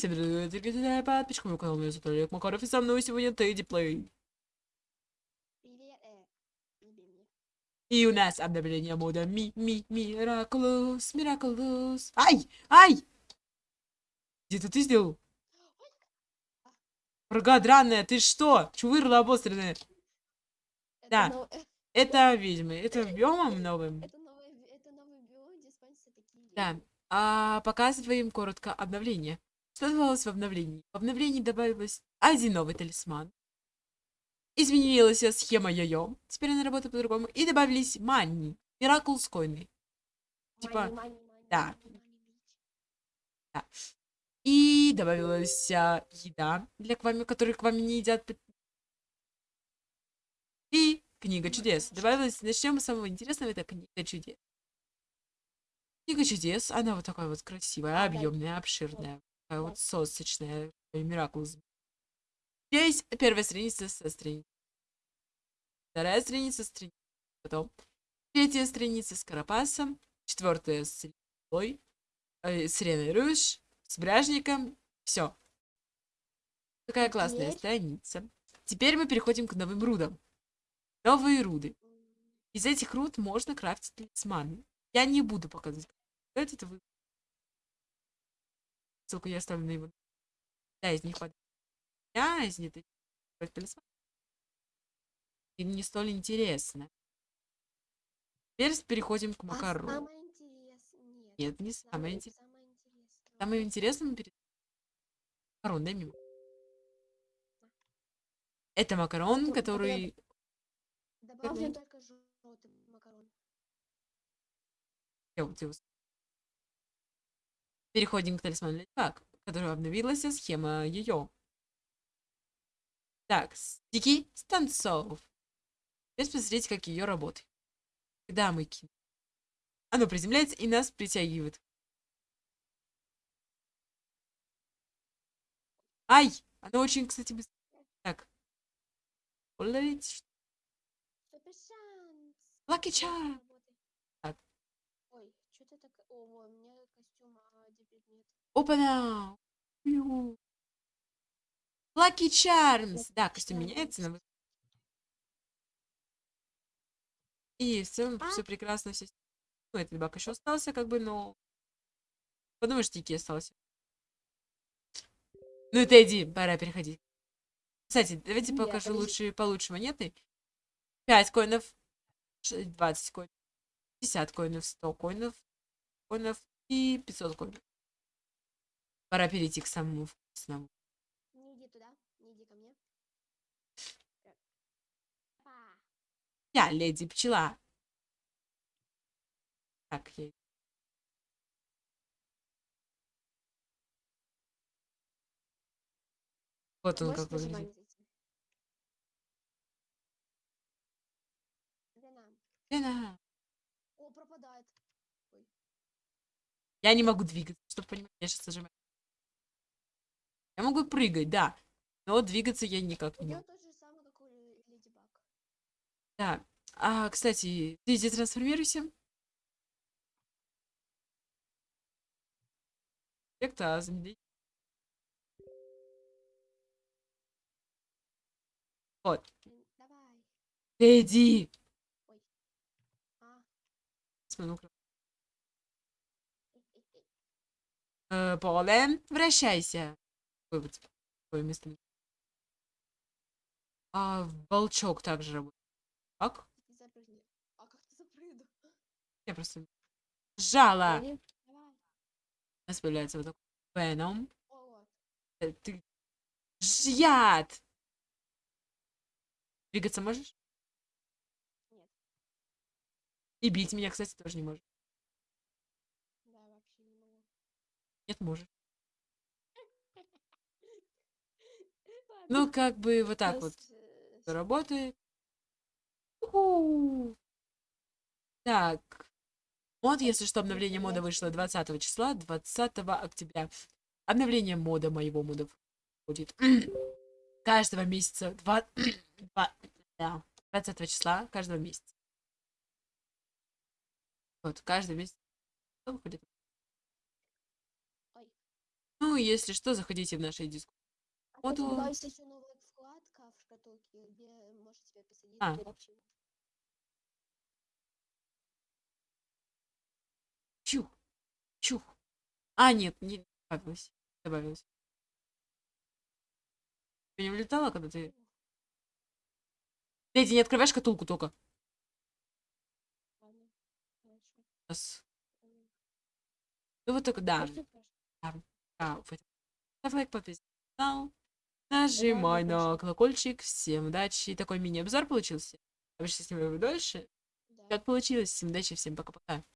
всем привет, подписчикам моего канала, меня зовут Олег Макаров, и со мной сегодня Тедди Плей. Э. И у нас обновление мода Ми, Ми, Мираклус, Мираклус. Ай, ай! Где это ты сделал? Врага драная, ты что? Чувырла обостренная. Это Да. нов- Это ведьмы, это биомом новым. Это новый, би- это новый биом, где спавнятся такие Да. А, показываем коротко обновление. Что добавилось в обновлении? В обновлении добавилось один новый талисман. Изменилась схема йо-йо. Теперь она работает по-другому. И добавились манни. Мираклс койны. Типа, Мани, мани, мани, да. мани, мани, бич. И добавилась а, еда для квами, которые к вам не едят. И книга чудес. Добавилась, начнем с самого интересного, это книга чудес. Книга чудес, она вот такая вот красивая, да. объемная, обширная, вот сосочная, мираклс. Здесь первая страница со страницей. Вторая страница с страницей. Потом третья страница с карапасом. Четвертая с Ильей, э, с Реной Руш, с Бражником. Все. Такая классная Теперь- страница. Теперь мы переходим к новым рудам. Новые руды. Из этих руд можно крафтить талисманы. Я не буду показывать. это вы. Ссылку я оставлю на его. Да, из них под... Я из них талисман. И не столь интересно. Теперь переходим к а макарону. самое интересное- Нет. Не самое интересное. Самое интересное. Самое интересное перед... Макарон, дай мне. Это макарон, Кстати, который... Добавлен только желтый макарон. Я вот его Переходим к талисману Ледфак, который обновилась схема ее. Так, стики станцов. Теперь посмотрите, как ее работает. Когда мы кинем. Оно приземляется и нас притягивает. Ай! Оно очень, кстати, быстро. Так. Уловить. Супер шанс. Lucky Всё, Charm. работай. Так. Ой, что ты так... О, во, у меня костюм, а где предмет? Опа-на! Lucky Charms! Да, костюм меняется вы- И в целом А? все прекрасно, все... Ну, этот баг еще остался, как бы, но... Подумаешь, тики остался. Ну, это иди, пора переходить. Кстати, давайте Нет, покажу подожди. лучшие, получше монеты. 5 коинов, ш- 20 коинов, 50 коинов, 100 коинов, коинов и 500 коинов. Пора перейти к самому вкусному. Не иди туда, не иди ко мне. Я леди пчела. Так, я... Вот он как выглядит. Лена, О, пропадает. Ой. Я не могу двигаться, чтобы понимать, я сейчас зажимаю. Я могу прыгать, да. Но двигаться я никак не могу. Да. А, кстати, ты здесь трансформируйся. Эффекта замедлить. Вот. Давай. Эдди! А. Э, Полен, вращайся. Такое место. А волчок также работает. Как? А как ты запрыгну? Я просто жала. У нас появляется вот такой Веном. Э, Ты... Ж- Яд! Двигаться можешь? Нет. И бить меня, кстати, тоже не можешь. да, вообще не могу. Нет, можешь. Ну, как бы вот так вот э, работает. Так. Мод, если что, обновление мода вышло 20 числа, 20 октября. Обновление мода моего мода будет каждого месяца, два, два- да, 20 числа каждого месяца. Вот, каждый месяц выходит. Ну, если что, заходите в наши дискуссии. Вот у- добавить еще новая вкладка в шкатулке, где можешь себе посадить А. Чух. Чух. А, нет, не добавилось. Добавилось. Ты не влетала, когда ты... Эдди, не открывай шкатулку только. Раз. Ну вот так, да. Можно прошу? А, вот. Ставь лайк, подписывайся на канал. Нажимай на колокольчик. Всем удачи. Такой мини-обзор получился. Обычно снимаю дольше. Да. Как получилось. Всем удачи, всем пока-пока.